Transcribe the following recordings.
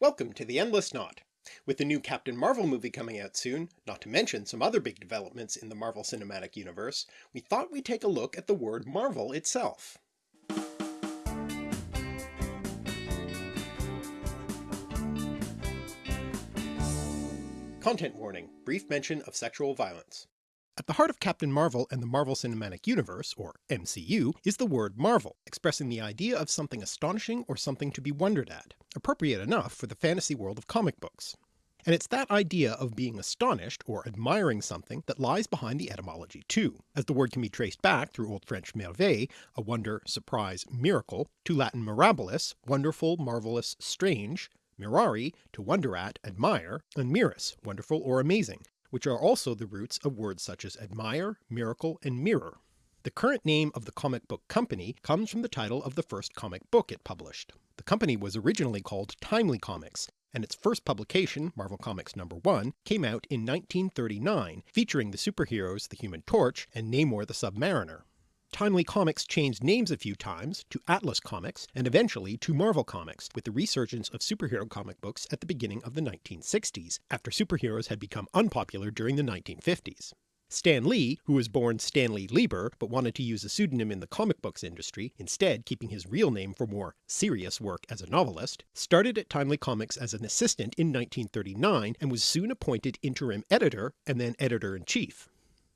Welcome to the Endless Knot. With the new Captain Marvel movie coming out soon, not to mention some other big developments in the Marvel Cinematic Universe, we thought we'd take a look at the word Marvel itself. Content warning, brief mention of sexual violence. At the heart of Captain Marvel and the Marvel Cinematic Universe, or MCU, is the word marvel, expressing the idea of something astonishing or something to be wondered at, appropriate enough for the fantasy world of comic books. And it's that idea of being astonished or admiring something that lies behind the etymology too, as the word can be traced back through Old French merveille, a wonder, surprise, miracle, to Latin mirabilis, wonderful, marvellous, strange, mirari, to wonder at, admire, and mirus, wonderful or amazing, which are also the roots of words such as admire, miracle, and mirror. The current name of the comic book company comes from the title of the first comic book it published. The company was originally called Timely Comics, and its first publication, Marvel Comics No. 1, came out in 1939, featuring the superheroes the Human Torch and Namor the Submariner. Timely Comics changed names a few times to Atlas Comics and eventually to Marvel Comics with the resurgence of superhero comic books at the beginning of the 1960s, after superheroes had become unpopular during the 1950s. Stan Lee, who was born Stanley Lieber but wanted to use a pseudonym in the comic books industry, instead keeping his real name for more serious work as a novelist, started at Timely Comics as an assistant in 1939 and was soon appointed interim editor and then editor-in-chief.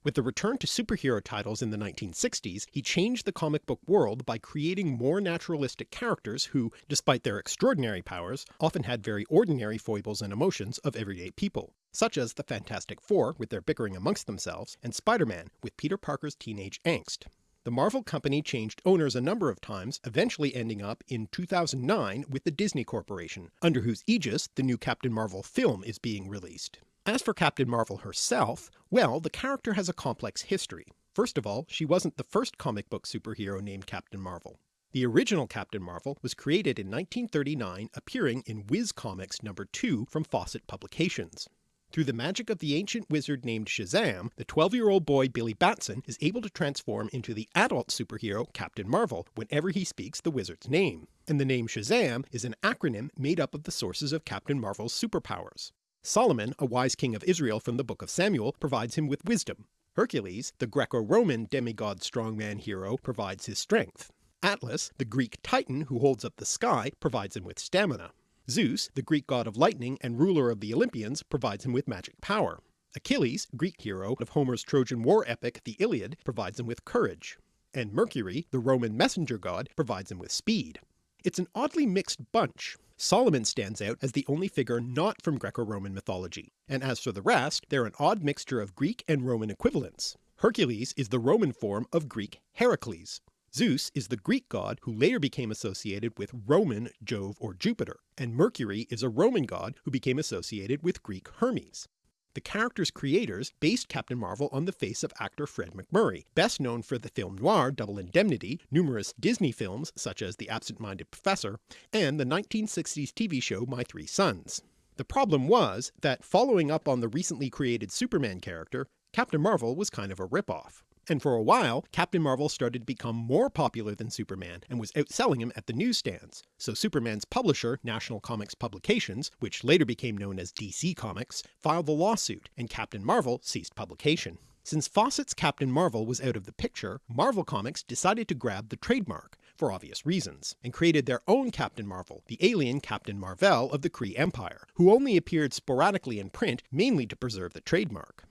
With the return to superhero titles in the 1960s, he changed the comic book world by creating more naturalistic characters who, despite their extraordinary powers, often had very ordinary foibles and emotions of everyday people, such as the Fantastic Four with their bickering amongst themselves, and Spider-Man with Peter Parker's teenage angst. The Marvel company changed owners a number of times, eventually ending up in 2009 with the Disney Corporation, under whose aegis the new Captain Marvel film is being released. As for Captain Marvel herself, well, the character has a complex history. First of all, she wasn't the first comic book superhero named Captain Marvel. The original Captain Marvel was created in 1939 appearing in Whiz Comics No. 2 from Fawcett Publications. Through the magic of the ancient wizard named Shazam, the 12-year-old boy Billy Batson is able to transform into the adult superhero Captain Marvel whenever he speaks the wizard's name, and the name Shazam is an acronym made up of the sources of Captain Marvel's superpowers. Solomon, a wise king of Israel from the book of Samuel, provides him with wisdom. Hercules, the Greco-Roman demigod strongman hero, provides his strength. Atlas, the Greek titan who holds up the sky, provides him with stamina. Zeus, the Greek god of lightning and ruler of the Olympians, provides him with magic power. Achilles, Greek hero of Homer's Trojan War epic the Iliad, provides him with courage. And Mercury, the Roman messenger god, provides him with speed. It's an oddly mixed bunch. Solomon stands out as the only figure not from Greco-Roman mythology, and as for the rest, they're an odd mixture of Greek and Roman equivalents. Hercules is the Roman form of Greek Heracles. Zeus is the Greek god who later became associated with Roman Jove or Jupiter, and Mercury is a Roman god who became associated with Greek Hermes. The character's creators based Captain Marvel on the face of actor Fred MacMurray, best known for the film noir Double Indemnity, numerous Disney films such as The Absent-Minded Professor, and the 1960s TV show My Three Sons. The problem was that following up on the recently created Superman character, Captain Marvel was kind of a ripoff and for a while Captain Marvel started to become more popular than Superman and was outselling him at the newsstands, so Superman's publisher, National Comics Publications, which later became known as DC Comics, filed the lawsuit, and Captain Marvel ceased publication. Since Fawcett's Captain Marvel was out of the picture, Marvel Comics decided to grab the trademark, for obvious reasons, and created their own Captain Marvel, the alien Captain Marvel of the Kree Empire, who only appeared sporadically in print mainly to preserve the trademark.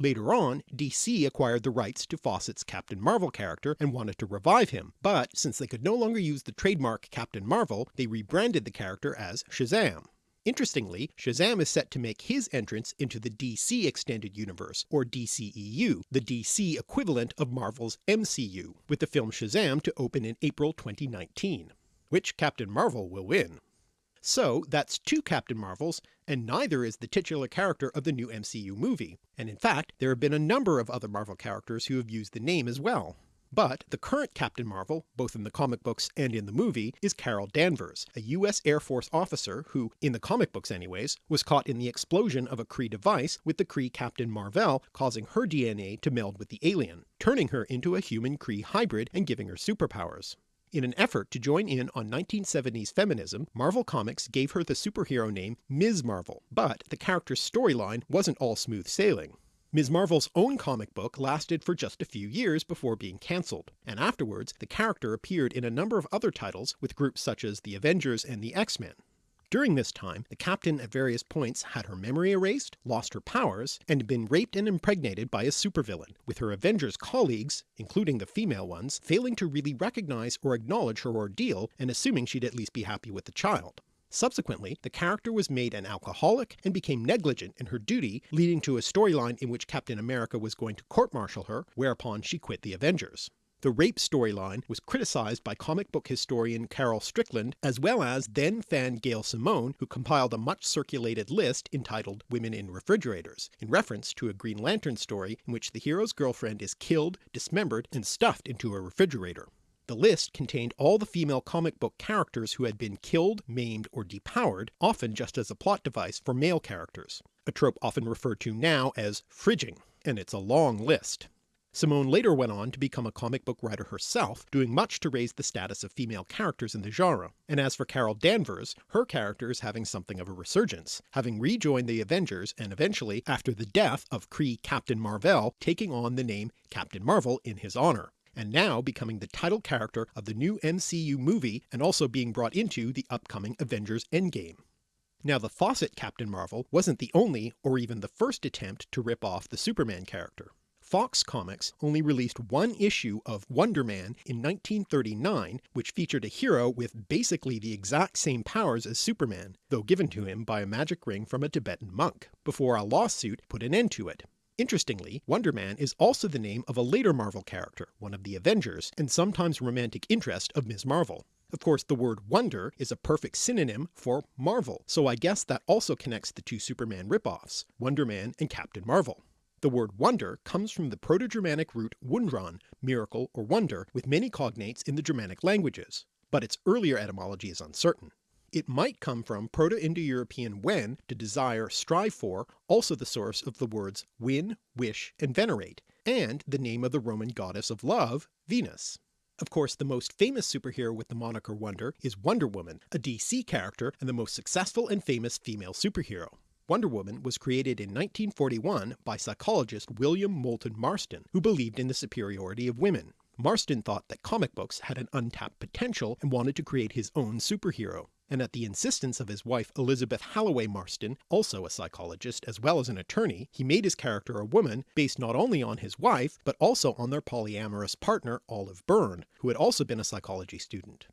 Later on, DC acquired the rights to Fawcett's Captain Marvel character and wanted to revive him, but since they could no longer use the trademark Captain Marvel, they rebranded the character as Shazam. Interestingly, Shazam is set to make his entrance into the DC Extended Universe, or DCEU, the DC equivalent of Marvel's MCU, with the film Shazam to open in April 2019. Which Captain Marvel will win? So that's two Captain Marvels, and neither is the titular character of the new MCU movie, and in fact there have been a number of other Marvel characters who have used the name as well. But the current Captain Marvel, both in the comic books and in the movie, is Carol Danvers, a US Air Force officer who, in the comic books anyways, was caught in the explosion of a Kree device with the Kree Captain Mar-Vell causing her DNA to meld with the alien, turning her into a human Kree hybrid and giving her superpowers. In an effort to join in on 1970s feminism, Marvel Comics gave her the superhero name Ms. Marvel, but the character's storyline wasn't all smooth sailing. Ms. Marvel's own comic book lasted for just a few years before being cancelled, and afterwards the character appeared in a number of other titles with groups such as the Avengers and the X-Men. During this time, the Captain at various points had her memory erased, lost her powers, and been raped and impregnated by a supervillain, with her Avengers colleagues, including the female ones, failing to really recognise or acknowledge her ordeal and assuming she'd at least be happy with the child. Subsequently, the character was made an alcoholic and became negligent in her duty, leading to a storyline in which Captain America was going to court-martial her, whereupon she quit the Avengers. The rape storyline was criticised by comic book historian Carol Strickland, as well as then fan Gail Simone, who compiled a much circulated list entitled Women in Refrigerators, in reference to a Green Lantern story in which the hero's girlfriend is killed, dismembered, and stuffed into a refrigerator. The list contained all the female comic book characters who had been killed, maimed, or depowered, often just as a plot device for male characters, a trope often referred to now as fridging, and it's a long list. Simone later went on to become a comic book writer herself, doing much to raise the status of female characters in the genre, and as for Carol Danvers, her character is having something of a resurgence, having rejoined the Avengers and eventually, after the death of Kree Captain Mar-Vell, taking on the name Captain Marvel in his honour and now becoming the title character of the new MCU movie and also being brought into the upcoming Avengers Endgame. Now the Fawcett Captain Marvel wasn't the only or even the first attempt to rip off the Superman character. Fox Comics only released one issue of Wonder Man in 1939 which featured a hero with basically the exact same powers as Superman, though given to him by a magic ring from a Tibetan monk, before a lawsuit put an end to it. Interestingly, Wonder Man is also the name of a later Marvel character, one of the Avengers, and sometimes romantic interest of Ms. Marvel. Of course the word wonder is a perfect synonym for Marvel, so I guess that also connects the two Superman ripoffs, Wonder Man and Captain Marvel. The word wonder comes from the Proto-Germanic root wundran, miracle or wonder, with many cognates in the Germanic languages, but its earlier etymology is uncertain. It might come from Proto-Indo-European wen, to desire, strive for, also the source of the words win, wish, and venerate, and the name of the Roman goddess of love, Venus. Of course the most famous superhero with the moniker Wonder is Wonder Woman, a DC character and the most successful and famous female superhero. Wonder Woman was created in 1941 by psychologist William Moulton Marston, who believed in the superiority of women. Marston thought that comic books had an untapped potential and wanted to create his own superhero, and at the insistence of his wife Elizabeth Holloway Marston, also a psychologist as well as an attorney, he made his character a woman based not only on his wife but also on their polyamorous partner Olive Byrne, who had also been a psychology student.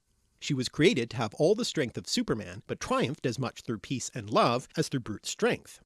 She was created to have all the strength of Superman, but triumphed as much through peace and love as through brute strength.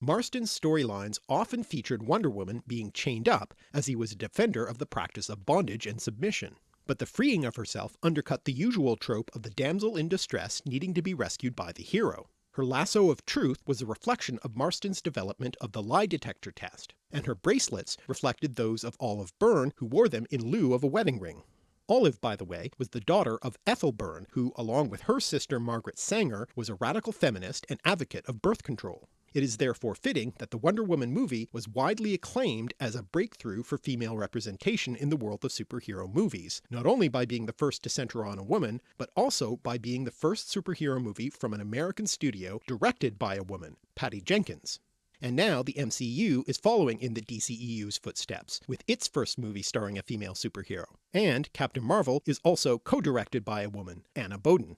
Marston's storylines often featured Wonder Woman being chained up as he was a defender of the practice of bondage and submission. But the freeing of herself undercut the usual trope of the damsel in distress needing to be rescued by the hero. Her lasso of truth was a reflection of Marston's development of the lie detector test, and her bracelets reflected those of Olive Byrne who wore them in lieu of a wedding ring. Olive, by the way, was the daughter of Ethel Byrne, who along with her sister Margaret Sanger was a radical feminist and advocate of birth control. It is therefore fitting that the Wonder Woman movie was widely acclaimed as a breakthrough for female representation in the world of superhero movies, not only by being the first to centre on a woman, but also by being the first superhero movie from an American studio directed by a woman, Patty Jenkins and now the MCU is following in the DCEU's footsteps, with its first movie starring a female superhero, and Captain Marvel is also co-directed by a woman, Anna Boden.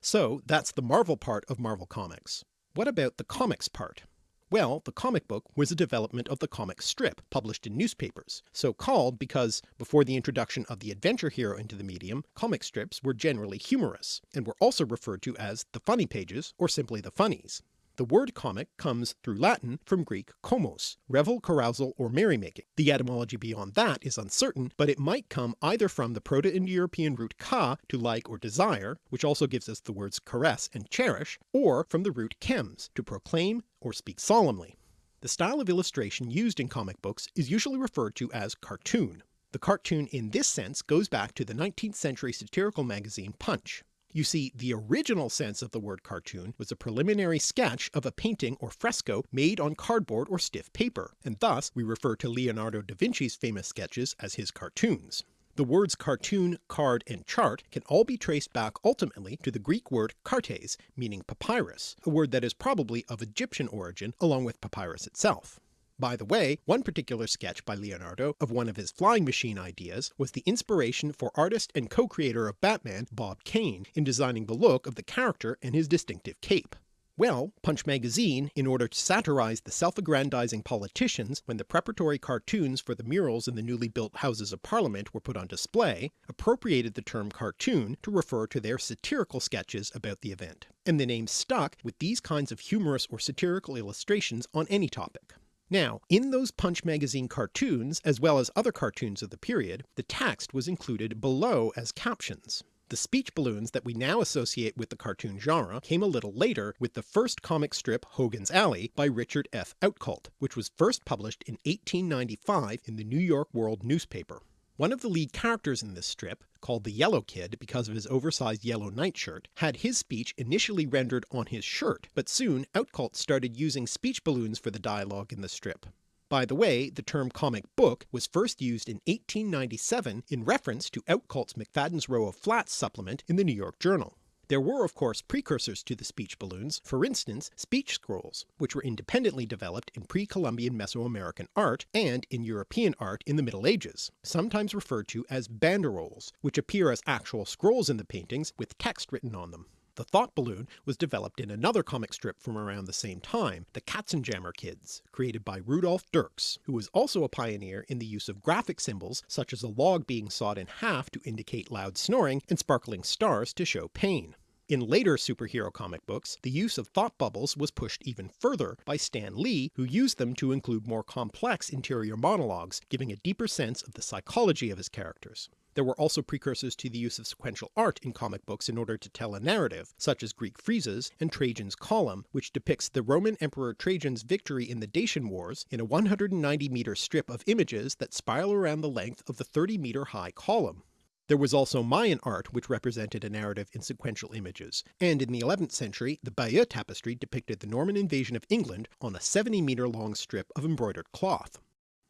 So that's the Marvel part of Marvel Comics. What about the comics part? Well, the comic book was a development of the comic strip, published in newspapers, so called because, before the introduction of the adventure hero into the medium, comic strips were generally humorous, and were also referred to as the funny pages or simply the funnies. The word comic comes through Latin from Greek komos, revel, carousal, or merrymaking. The etymology beyond that is uncertain, but it might come either from the Proto-Indo-European root ka, to like or desire, which also gives us the words caress and cherish, or from the root chems, to proclaim or speak solemnly. The style of illustration used in comic books is usually referred to as cartoon. The cartoon in this sense goes back to the 19th century satirical magazine Punch. You see, the original sense of the word cartoon was a preliminary sketch of a painting or fresco made on cardboard or stiff paper, and thus we refer to Leonardo da Vinci's famous sketches as his cartoons. The words cartoon, card, and chart can all be traced back ultimately to the Greek word kartes, meaning papyrus, a word that is probably of Egyptian origin along with papyrus itself. By the way, one particular sketch by Leonardo of one of his flying machine ideas was the inspiration for artist and co-creator of Batman Bob Kane in designing the look of the character and his distinctive cape. Well, Punch magazine, in order to satirize the self-aggrandizing politicians when the preparatory cartoons for the murals in the newly built Houses of Parliament were put on display, appropriated the term cartoon to refer to their satirical sketches about the event, and the name stuck with these kinds of humorous or satirical illustrations on any topic. Now, in those Punch magazine cartoons, as well as other cartoons of the period, the text was included below as captions. The speech balloons that we now associate with the cartoon genre came a little later with the first comic strip Hogan's Alley by Richard F. Outcault, which was first published in 1895 in the New York World newspaper. One of the lead characters in this strip, called the Yellow Kid because of his oversized yellow nightshirt, had his speech initially rendered on his shirt, but soon Outcault started using speech balloons for the dialogue in the strip. By the way, the term comic book was first used in 1897 in reference to Outcault's McFadden's Row of Flats supplement in the New York Journal. There were of course precursors to the speech balloons, for instance speech scrolls, which were independently developed in pre-Columbian Mesoamerican art and in European art in the Middle Ages, sometimes referred to as banderoles, which appear as actual scrolls in the paintings with text written on them. The thought balloon was developed in another comic strip from around the same time, the Katzenjammer Kids, created by Rudolf Dirks, who was also a pioneer in the use of graphic symbols such as a log being sawed in half to indicate loud snoring and sparkling stars to show pain. In later superhero comic books, the use of thought bubbles was pushed even further by Stan Lee, who used them to include more complex interior monologues, giving a deeper sense of the psychology of his characters. There were also precursors to the use of sequential art in comic books in order to tell a narrative, such as Greek friezes and Trajan's Column, which depicts the Roman Emperor Trajan's victory in the Dacian Wars in a 190 meter strip of images that spiral around the length of the 30 meter high column. There was also Mayan art which represented a narrative in sequential images, and in the 11th century the Bayeux tapestry depicted the Norman invasion of England on a 70 meter long strip of embroidered cloth.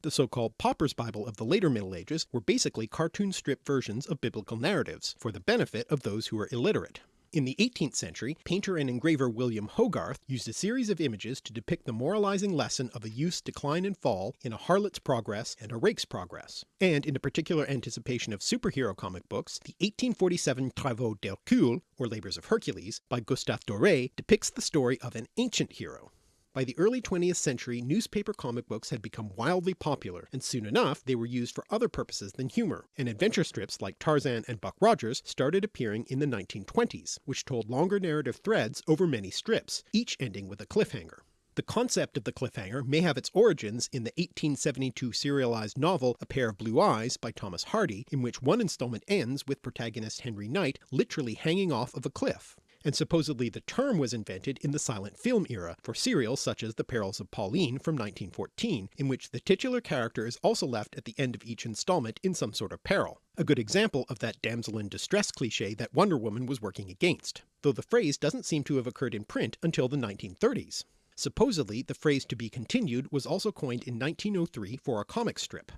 The so-called Pauper's Bible of the later Middle Ages were basically cartoon strip versions of biblical narratives, for the benefit of those who were illiterate. In the 18th century, painter and engraver William Hogarth used a series of images to depict the moralizing lesson of a youth's decline and fall in A Harlot's Progress and A Rake's Progress, and in a particular anticipation of superhero comic books, the 1847 Travaux d'Hercule, or Labours of Hercules, by Gustave Doré depicts the story of an ancient hero, by the early 20th century newspaper comic books had become wildly popular, and soon enough they were used for other purposes than humour, and adventure strips like Tarzan and Buck Rogers started appearing in the 1920s, which told longer narrative threads over many strips, each ending with a cliffhanger. The concept of the cliffhanger may have its origins in the 1872 serialized novel A Pair of Blue Eyes by Thomas Hardy, in which one installment ends with protagonist Henry Knight literally hanging off of a cliff and supposedly the term was invented in the silent film era for serials such as The Perils of Pauline from 1914, in which the titular character is also left at the end of each installment in some sort of peril, a good example of that damsel in distress cliché that Wonder Woman was working against, though the phrase doesn't seem to have occurred in print until the 1930s. Supposedly the phrase to be continued was also coined in 1903 for a comic strip.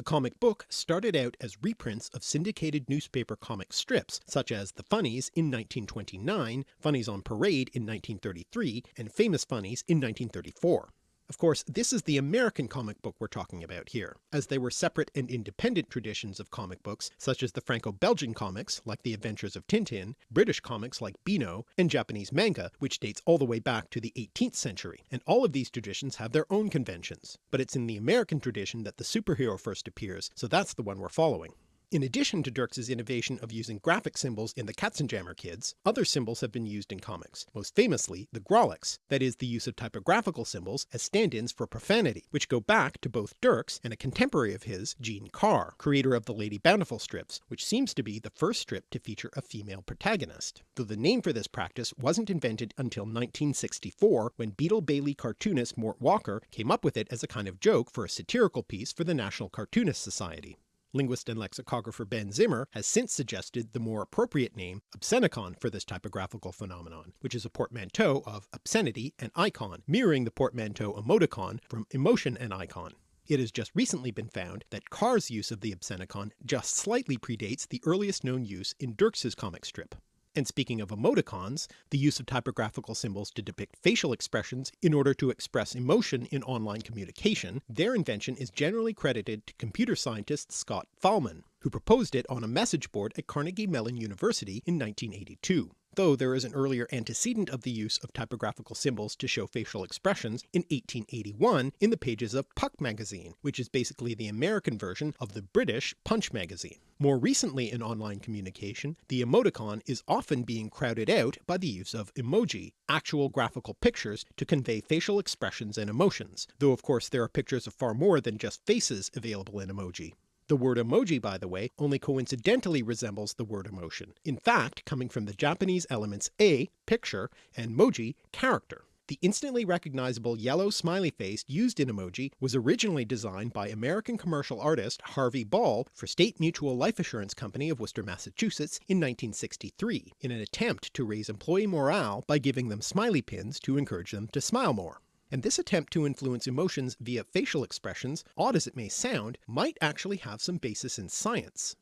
The comic book started out as reprints of syndicated newspaper comic strips such as The Funnies in 1929, Funnies on Parade in 1933, and Famous Funnies in 1934. Of course this is the American comic book we're talking about here, as they were separate and independent traditions of comic books such as the Franco-Belgian comics like The Adventures of Tintin, British comics like Beano, and Japanese manga which dates all the way back to the 18th century, and all of these traditions have their own conventions, but it's in the American tradition that the superhero first appears, so that's the one we're following. In addition to Dirks's innovation of using graphic symbols in the Katzenjammer Kids, other symbols have been used in comics, most famously the Grawlix, that is the use of typographical symbols as stand-ins for profanity, which go back to both Dirks and a contemporary of his, Gene Carr, creator of the Lady Bountiful strips, which seems to be the first strip to feature a female protagonist, though the name for this practice wasn't invented until 1964 when Beetle Bailey cartoonist Mort Walker came up with it as a kind of joke for a satirical piece for the National Cartoonist Society. Linguist and lexicographer Ben Zimmer has since suggested the more appropriate name obscenicon for this typographical phenomenon, which is a portmanteau of obscenity and icon, mirroring the portmanteau emoticon from emotion and icon. It has just recently been found that Carr's use of the obscenicon just slightly predates the earliest known use in Dirks' comic strip. And speaking of emoticons, the use of typographical symbols to depict facial expressions in order to express emotion in online communication, their invention is generally credited to computer scientist Scott Fahlman, who proposed it on a message board at Carnegie Mellon University in 1982 though there is an earlier antecedent of the use of typographical symbols to show facial expressions in 1881 in the pages of Puck magazine, which is basically the American version of the British Punch magazine. More recently in online communication, the emoticon is often being crowded out by the use of emoji, actual graphical pictures to convey facial expressions and emotions, though of course there are pictures of far more than just faces available in emoji. The word emoji, by the way, only coincidentally resembles the word emotion, in fact coming from the Japanese elements a, picture, and moji, character. The instantly recognizable yellow smiley face used in emoji was originally designed by American commercial artist Harvey Ball for State Mutual Life Assurance Company of Worcester, Massachusetts in 1963, in an attempt to raise employee morale by giving them smiley pins to encourage them to smile more and this attempt to influence emotions via facial expressions, odd as it may sound, might actually have some basis in science.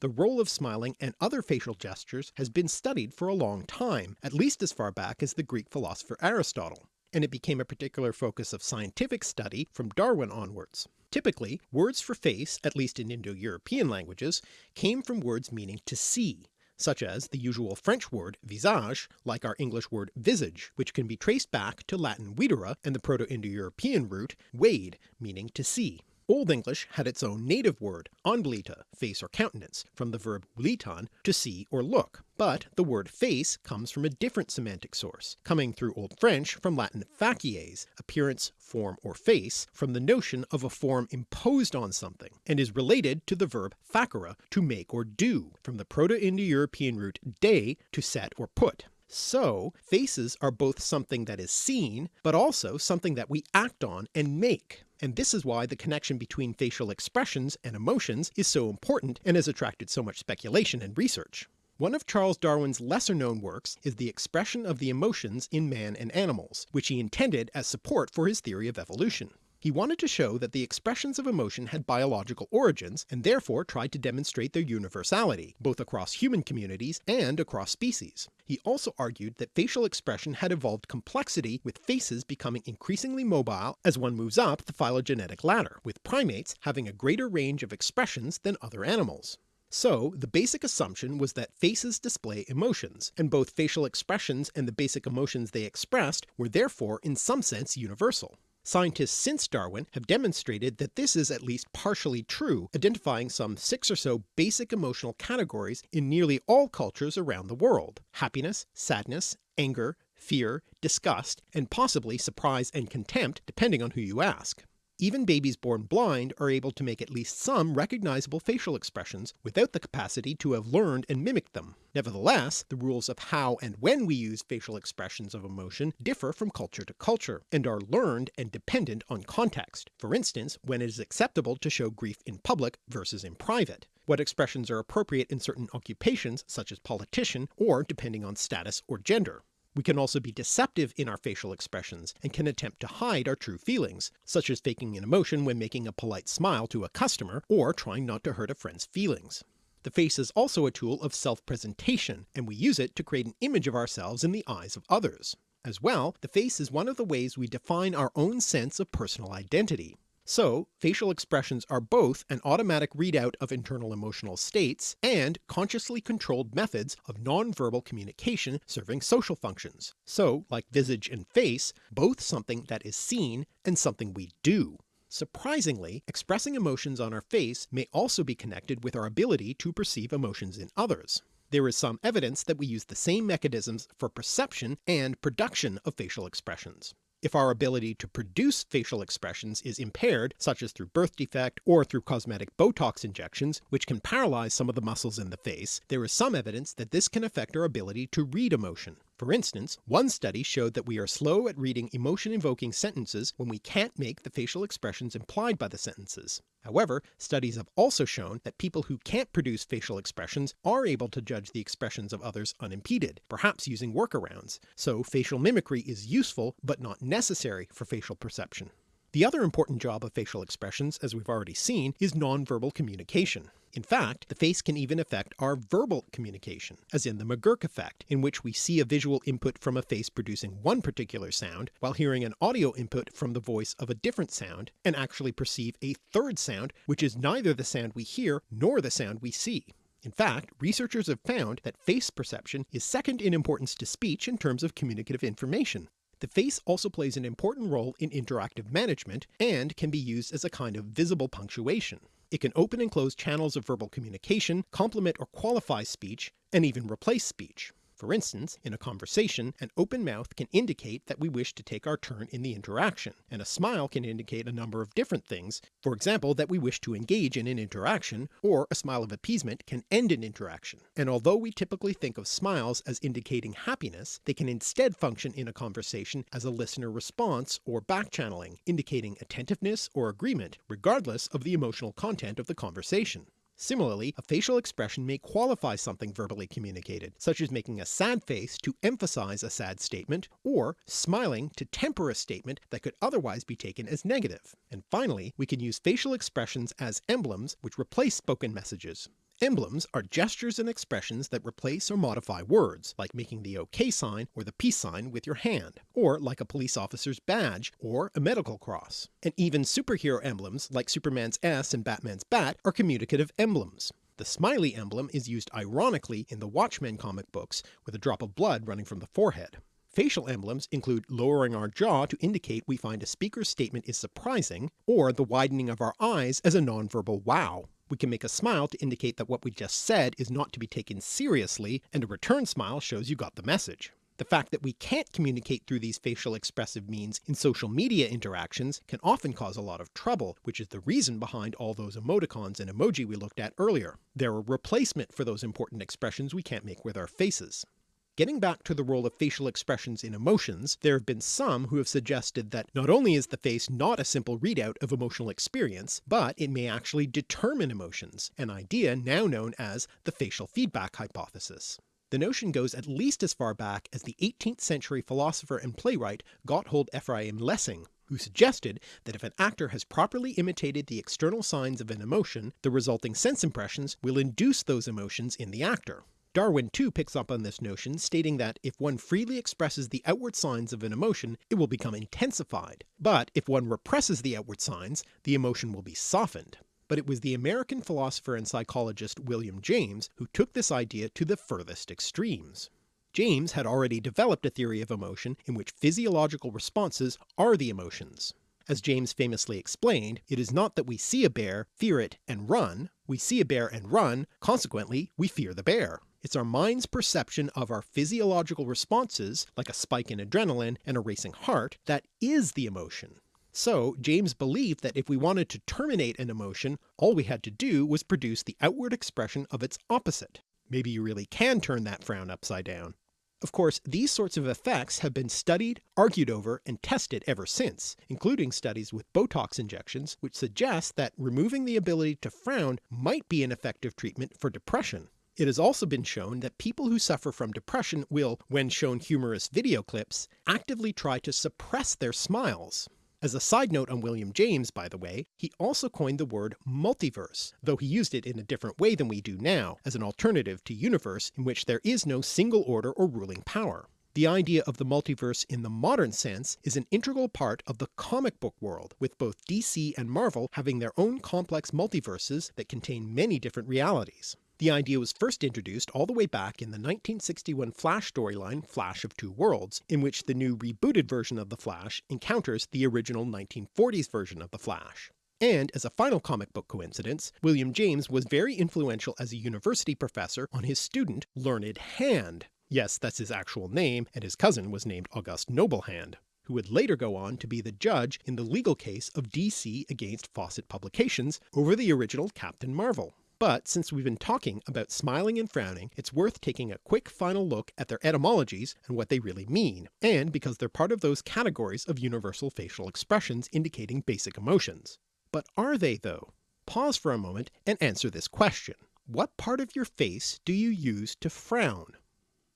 The role of smiling and other facial gestures has been studied for a long time, at least as far back as the Greek philosopher Aristotle, and it became a particular focus of scientific study from Darwin onwards. Typically, words for face, at least in Indo-European languages, came from words meaning to see, such as the usual French word visage, like our English word visage, which can be traced back to Latin videre and the Proto-Indo-European root wade, meaning to see. Old English had its own native word, onblita, face or countenance, from the verb vlitan, to see or look, but the word face comes from a different semantic source, coming through Old French from Latin facies, appearance, form, or face, from the notion of a form imposed on something, and is related to the verb facere, to make or do, from the Proto-Indo-European root de, to set or put. So faces are both something that is seen, but also something that we act on and make and this is why the connection between facial expressions and emotions is so important and has attracted so much speculation and research. One of Charles Darwin's lesser known works is The Expression of the Emotions in Man and Animals, which he intended as support for his theory of evolution. He wanted to show that the expressions of emotion had biological origins, and therefore tried to demonstrate their universality, both across human communities and across species. He also argued that facial expression had evolved complexity with faces becoming increasingly mobile as one moves up the phylogenetic ladder, with primates having a greater range of expressions than other animals. So the basic assumption was that faces display emotions, and both facial expressions and the basic emotions they expressed were therefore in some sense universal. Scientists since Darwin have demonstrated that this is at least partially true, identifying some six or so basic emotional categories in nearly all cultures around the world. Happiness, sadness, anger, fear, disgust, and possibly surprise and contempt depending on who you ask. Even babies born blind are able to make at least some recognizable facial expressions without the capacity to have learned and mimicked them. Nevertheless, the rules of how and when we use facial expressions of emotion differ from culture to culture, and are learned and dependent on context. For instance, when it is acceptable to show grief in public versus in private, what expressions are appropriate in certain occupations such as politician, or depending on status or gender. We can also be deceptive in our facial expressions, and can attempt to hide our true feelings, such as faking an emotion when making a polite smile to a customer, or trying not to hurt a friend's feelings. The face is also a tool of self-presentation, and we use it to create an image of ourselves in the eyes of others. As well, the face is one of the ways we define our own sense of personal identity. So facial expressions are both an automatic readout of internal emotional states and consciously controlled methods of nonverbal communication serving social functions. So like visage and face, both something that is seen and something we do. Surprisingly, expressing emotions on our face may also be connected with our ability to perceive emotions in others. There is some evidence that we use the same mechanisms for perception and production of facial expressions. If our ability to produce facial expressions is impaired, such as through birth defect or through cosmetic Botox injections, which can paralyze some of the muscles in the face, there is some evidence that this can affect our ability to read emotion. For instance, one study showed that we are slow at reading emotion-invoking sentences when we can't make the facial expressions implied by the sentences. However, studies have also shown that people who can't produce facial expressions are able to judge the expressions of others unimpeded, perhaps using workarounds, so facial mimicry is useful but not necessary for facial perception. The other important job of facial expressions, as we've already seen, is nonverbal communication. In fact, the face can even affect our verbal communication, as in the McGurk effect, in which we see a visual input from a face producing one particular sound, while hearing an audio input from the voice of a different sound, and actually perceive a third sound which is neither the sound we hear nor the sound we see. In fact, researchers have found that face perception is second in importance to speech in terms of communicative information, the face also plays an important role in interactive management and can be used as a kind of visible punctuation. It can open and close channels of verbal communication, complement or qualify speech, and even replace speech. For instance, in a conversation, an open mouth can indicate that we wish to take our turn in the interaction, and a smile can indicate a number of different things, for example that we wish to engage in an interaction, or a smile of appeasement can end an interaction. And although we typically think of smiles as indicating happiness, they can instead function in a conversation as a listener response or back-channeling, indicating attentiveness or agreement regardless of the emotional content of the conversation. Similarly, a facial expression may qualify something verbally communicated, such as making a sad face to emphasize a sad statement, or smiling to temper a statement that could otherwise be taken as negative. And finally, we can use facial expressions as emblems which replace spoken messages. Emblems are gestures and expressions that replace or modify words, like making the OK sign or the peace sign with your hand, or like a police officer's badge or a medical cross. And even superhero emblems like Superman's S and Batman's bat are communicative emblems. The smiley emblem is used ironically in the Watchmen comic books with a drop of blood running from the forehead. Facial emblems include lowering our jaw to indicate we find a speaker's statement is surprising, or the widening of our eyes as a nonverbal wow. We can make a smile to indicate that what we just said is not to be taken seriously, and a return smile shows you got the message. The fact that we can't communicate through these facial expressive means in social media interactions can often cause a lot of trouble, which is the reason behind all those emoticons and emoji we looked at earlier. They're a replacement for those important expressions we can't make with our faces. Getting back to the role of facial expressions in emotions, there have been some who have suggested that not only is the face not a simple readout of emotional experience, but it may actually determine emotions, an idea now known as the facial feedback hypothesis. The notion goes at least as far back as the 18th century philosopher and playwright Gotthold Ephraim Lessing, who suggested that if an actor has properly imitated the external signs of an emotion, the resulting sense impressions will induce those emotions in the actor. Darwin too picks up on this notion, stating that if one freely expresses the outward signs of an emotion, it will become intensified, but if one represses the outward signs, the emotion will be softened. But it was the American philosopher and psychologist William James who took this idea to the furthest extremes. James had already developed a theory of emotion in which physiological responses are the emotions. As James famously explained, it is not that we see a bear, fear it, and run, we see a bear and run, consequently we fear the bear. It's our mind's perception of our physiological responses, like a spike in adrenaline and a racing heart, that is the emotion. So James believed that if we wanted to terminate an emotion, all we had to do was produce the outward expression of its opposite. Maybe you really can turn that frown upside down. Of course, these sorts of effects have been studied, argued over, and tested ever since, including studies with Botox injections which suggest that removing the ability to frown might be an effective treatment for depression. It has also been shown that people who suffer from depression will, when shown humorous video clips, actively try to suppress their smiles. As a side note on William James, by the way, he also coined the word multiverse, though he used it in a different way than we do now, as an alternative to universe in which there is no single order or ruling power. The idea of the multiverse in the modern sense is an integral part of the comic book world, with both DC and Marvel having their own complex multiverses that contain many different realities. The idea was first introduced all the way back in the 1961 Flash storyline Flash of Two Worlds, in which the new rebooted version of the Flash encounters the original 1940s version of the Flash. And as a final comic book coincidence, William James was very influential as a university professor on his student Learned Hand. Yes, that's his actual name, and his cousin was named August Noble Hand who would later go on to be the judge in the legal case of DC against Fawcett Publications over the original Captain Marvel. But since we've been talking about smiling and frowning, it's worth taking a quick final look at their etymologies and what they really mean, and because they're part of those categories of universal facial expressions indicating basic emotions. But are they though? Pause for a moment and answer this question. What part of your face do you use to frown?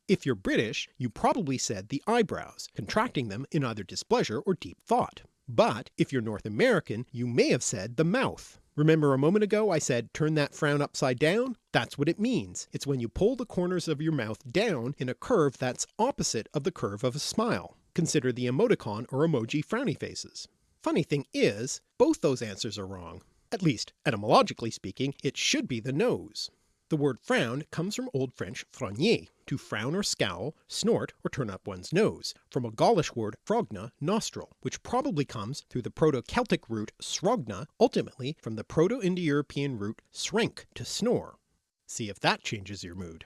If you're British, you probably said the eyebrows, contracting them in either displeasure or deep thought. But if you're North American, you may have said the mouth. Remember a moment ago I said turn that frown upside down? That's what it means. It's when you pull the corners of your mouth down in a curve that's opposite of the curve of a smile. Consider the emoticon or emoji frowny faces. Funny thing is, both those answers are wrong. At least, etymologically speaking, it should be the nose. The word frown comes from Old French frogner, to frown or scowl, snort, or turn up one's nose, from a Gaulish word frogna, nostril, which probably comes through the Proto-Celtic root srogna, ultimately from the Proto-Indo-European root srenk, to snore. See if that changes your mood.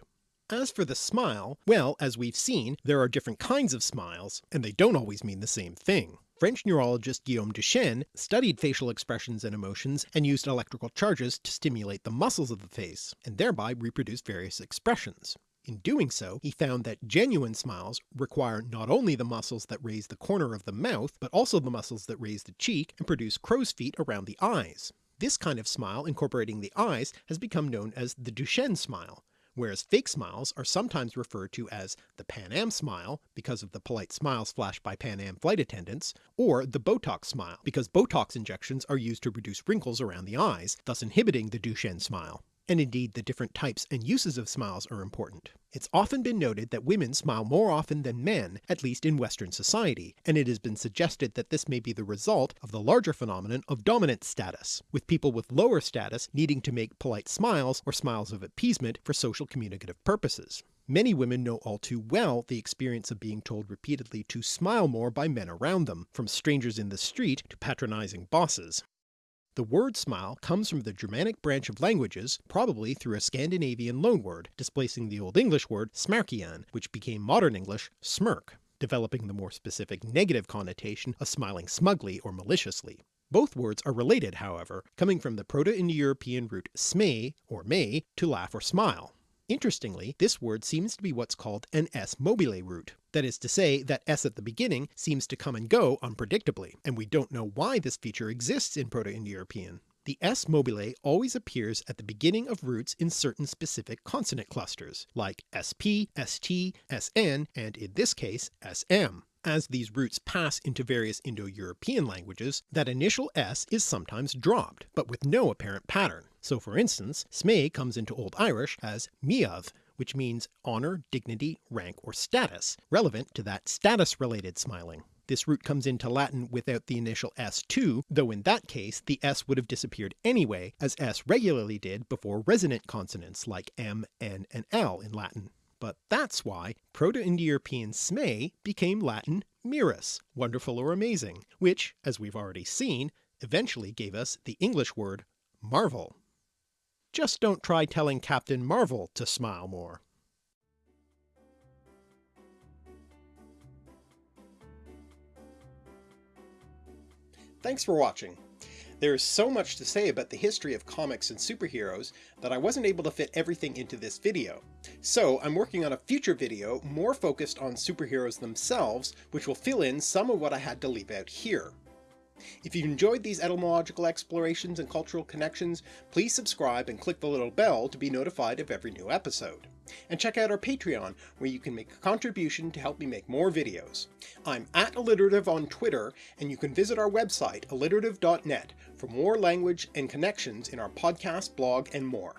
As for the smile, well, as we've seen, there are different kinds of smiles, and they don't always mean the same thing. French neurologist Guillaume Duchenne studied facial expressions and emotions and used electrical charges to stimulate the muscles of the face, and thereby reproduce various expressions. In doing so, he found that genuine smiles require not only the muscles that raise the corner of the mouth, but also the muscles that raise the cheek and produce crow's feet around the eyes. This kind of smile incorporating the eyes has become known as the Duchenne smile, whereas fake smiles are sometimes referred to as the Pan Am smile because of the polite smiles flashed by Pan Am flight attendants, or the Botox smile because Botox injections are used to reduce wrinkles around the eyes, thus inhibiting the Duchenne smile and indeed the different types and uses of smiles are important. It's often been noted that women smile more often than men, at least in Western society, and it has been suggested that this may be the result of the larger phenomenon of dominant status, with people with lower status needing to make polite smiles or smiles of appeasement for social communicative purposes. Many women know all too well the experience of being told repeatedly to smile more by men around them, from strangers in the street to patronizing bosses. The word smile comes from the Germanic branch of languages, probably through a Scandinavian loanword, displacing the Old English word smarkian, which became modern English smirk, developing the more specific negative connotation of smiling smugly or maliciously. Both words are related however, coming from the Proto-Indo-European root sme or may to laugh or smile. Interestingly, this word seems to be what's called an s mobile root, that is to say that s at the beginning seems to come and go unpredictably, and we don't know why this feature exists in Proto-Indo-European. The s mobile always appears at the beginning of roots in certain specific consonant clusters, like sp, st, sn, and in this case sm. As these roots pass into various Indo-European languages, that initial s is sometimes dropped, but with no apparent pattern. So for instance, sme comes into Old Irish as miav, which means honour, dignity, rank, or status, relevant to that status-related smiling. This root comes into Latin without the initial s too, though in that case the s would have disappeared anyway, as s regularly did before resonant consonants like m, n, and l in Latin but that's why Proto-Indo-European sme became Latin mirus, wonderful or amazing, which, as we've already seen, eventually gave us the English word marvel. Just don't try telling Captain Marvel to smile more. Thanks for watching. There is so much to say about the history of comics and superheroes that I wasn't able to fit everything into this video. So I'm working on a future video more focused on superheroes themselves, which will fill in some of what I had to leave out here. If you've enjoyed these etymological explorations and cultural connections, please subscribe and click the little bell to be notified of every new episode. And check out our Patreon, where you can make a contribution to help me make more videos. I'm at alliterative on Twitter, and you can visit our website, alliterative.net, for more language and connections in our podcast, blog, and more.